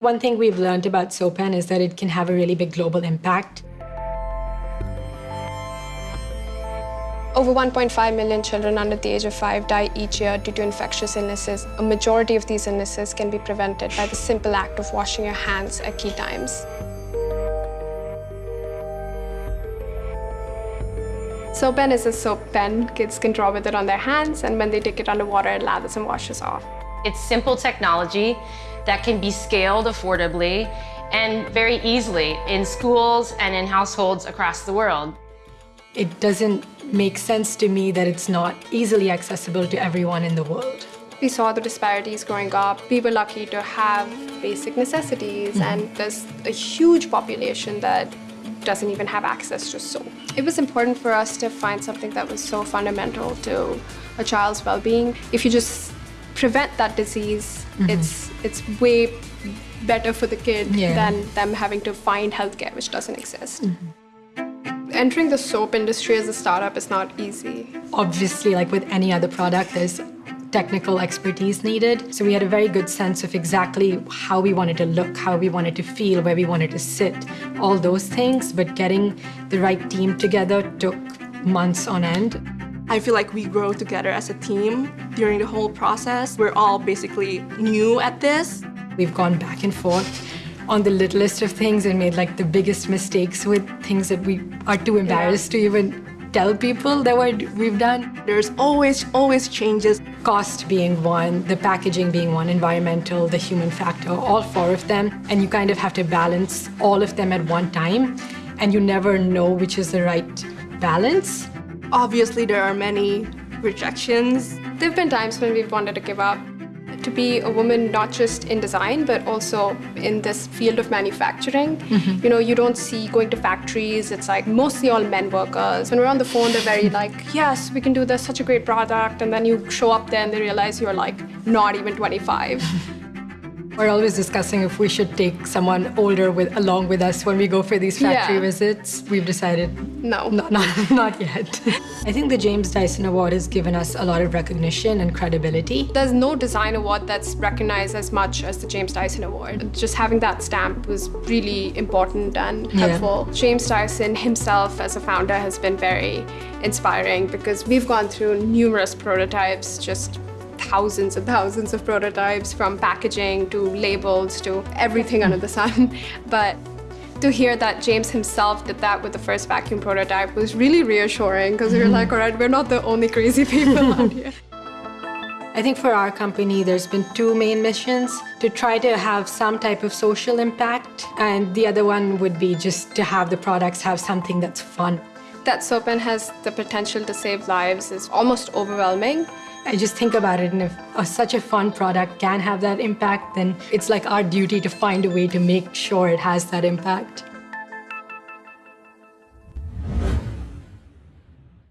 One thing we've learned about SoaPen is that it can have a really big global impact. Over 1.5 million children under the age of 5 die each year due to infectious illnesses. A majority of these illnesses can be prevented by the simple act of washing your hands at key times. SoaPen is a soap pen. Kids can draw with it on their hands, and when they take it underwater, it lathers and washes off. It's simple technology that can be scaled affordably and very easily in schools and in households across the world. It doesn't make sense to me that it's not easily accessible to everyone in the world. We saw the disparities growing up. We were lucky to have basic necessities, mm -hmm. and there's a huge population that doesn't even have access to soap. It was important for us to find something that was so fundamental to a child's well-being. If you just prevent that disease, mm -hmm. it's it's way better for the kid yeah. than them having to find healthcare, which doesn't exist. Mm -hmm. Entering the soap industry as a startup is not easy. Obviously, like with any other product, there's technical expertise needed. So we had a very good sense of exactly how we wanted to look, how we wanted to feel, where we wanted to sit, all those things. But getting the right team together took months on end. I feel like we grow together as a team during the whole process. We're all basically new at this. We've gone back and forth on the littlest of things and made like the biggest mistakes with things that we are too embarrassed yeah. to even tell people that what we've done. There's always, always changes. Cost being one, the packaging being one, environmental, the human factor, all four of them. And you kind of have to balance all of them at one time. And you never know which is the right balance. Obviously, there are many rejections. There have been times when we've wanted to give up. To be a woman, not just in design, but also in this field of manufacturing. Mm -hmm. You know, you don't see going to factories, it's like mostly all men workers. When we're on the phone, they're very like, yes, we can do this, such a great product. And then you show up there and they realize you're like not even 25. We're always discussing if we should take someone older with along with us when we go for these factory yeah. visits. We've decided no, not, not, not yet. I think the James Dyson Award has given us a lot of recognition and credibility. There's no design award that's recognized as much as the James Dyson Award. Just having that stamp was really important and helpful. Yeah. James Dyson himself as a founder has been very inspiring because we've gone through numerous prototypes just thousands and thousands of prototypes from packaging to labels to everything under the sun. But to hear that James himself did that with the first vacuum prototype was really reassuring because we were like, all right, we're not the only crazy people out here. I think for our company, there's been two main missions to try to have some type of social impact, and the other one would be just to have the products have something that's fun. That SoaPen has the potential to save lives is almost overwhelming. I just think about it, and if a, such a fun product can have that impact, then it's like our duty to find a way to make sure it has that impact.